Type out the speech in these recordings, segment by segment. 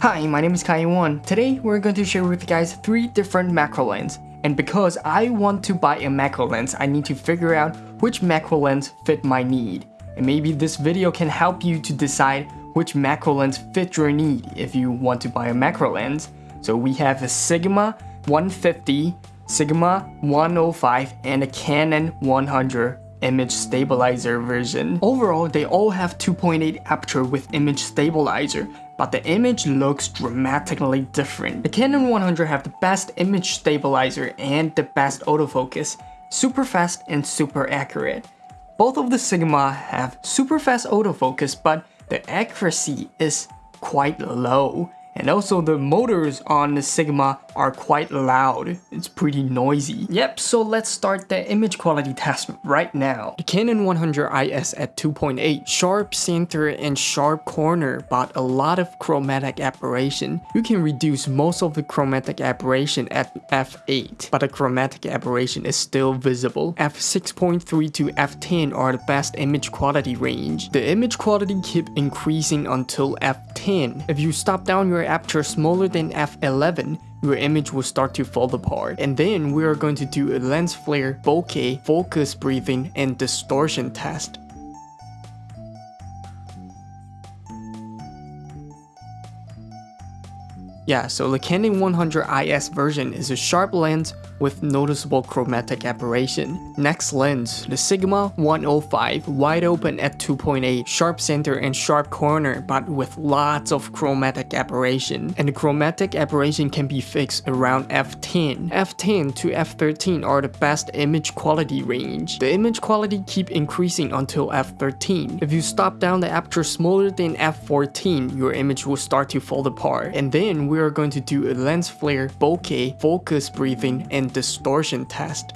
Hi, my name is Kaiwan. Today, we're going to share with you guys three different macro lens. And because I want to buy a macro lens, I need to figure out which macro lens fit my need. And maybe this video can help you to decide which macro lens fit your need if you want to buy a macro lens. So we have a Sigma 150, Sigma 105, and a Canon 100 image stabilizer version. Overall, they all have 2.8 aperture with image stabilizer, but the image looks dramatically different. The Canon 100 have the best image stabilizer and the best autofocus, super fast and super accurate. Both of the Sigma have super fast autofocus, but the accuracy is quite low. And also the motors on the Sigma are quite loud. It's pretty noisy. Yep, so let's start the image quality test right now. The Canon 100 IS at 2.8, sharp center and sharp corner, but a lot of chromatic aberration. You can reduce most of the chromatic aberration at f8, but the chromatic aberration is still visible. f6.3 to f10 are the best image quality range. The image quality keep increasing until f10. If you stop down your aperture smaller than f11, your image will start to fall apart. And then we are going to do a lens flare, bokeh, focus breathing, and distortion test. Yeah, so the Canon 100 IS version is a sharp lens with noticeable chromatic aberration. Next lens, the Sigma 105, wide open at 2.8, sharp center and sharp corner but with lots of chromatic aberration. And the chromatic aberration can be fixed around f10. f10 to f13 are the best image quality range. The image quality keep increasing until f13. If you stop down the aperture smaller than f14, your image will start to fall apart. And then we are going to do a lens flare, bokeh, focus breathing, and distortion test.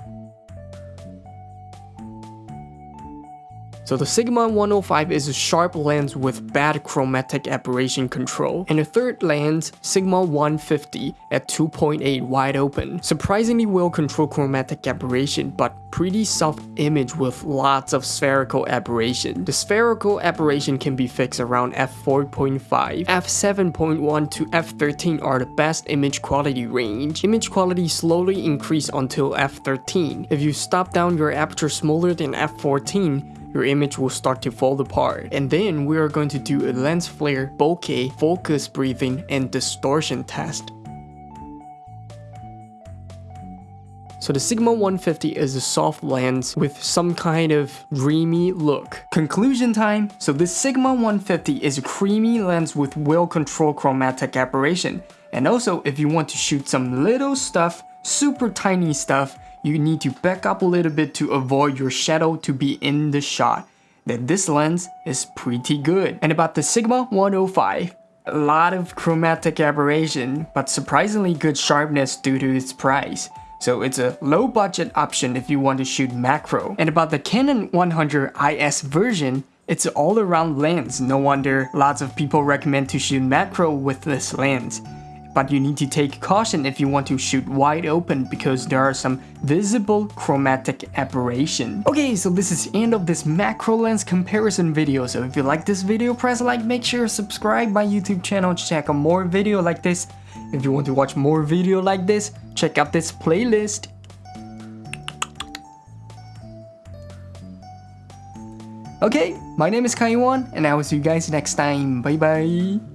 So the Sigma 105 is a sharp lens with bad chromatic aberration control. And the third lens, Sigma 150 at 2.8 wide open. Surprisingly well controlled chromatic aberration, but pretty soft image with lots of spherical aberration. The spherical aberration can be fixed around f4.5. f7.1 to f13 are the best image quality range. Image quality slowly increase until f13. If you stop down your aperture smaller than f14, your image will start to fall apart. And then we are going to do a lens flare, bokeh, focus breathing, and distortion test. So the Sigma 150 is a soft lens with some kind of dreamy look. Conclusion time, so the Sigma 150 is a creamy lens with well-controlled chromatic aberration. And also, if you want to shoot some little stuff, super tiny stuff, you need to back up a little bit to avoid your shadow to be in the shot. Then this lens is pretty good. And about the Sigma 105, a lot of chromatic aberration, but surprisingly good sharpness due to its price. So it's a low budget option if you want to shoot macro. And about the Canon 100 IS version, it's an all-around lens, no wonder lots of people recommend to shoot macro with this lens but you need to take caution if you want to shoot wide open because there are some visible chromatic aberration. Okay, so this is end of this macro lens comparison video. So if you like this video, press like, make sure subscribe my YouTube channel to check out more video like this. If you want to watch more video like this, check out this playlist. Okay, my name is Kaiwan and I will see you guys next time. Bye bye.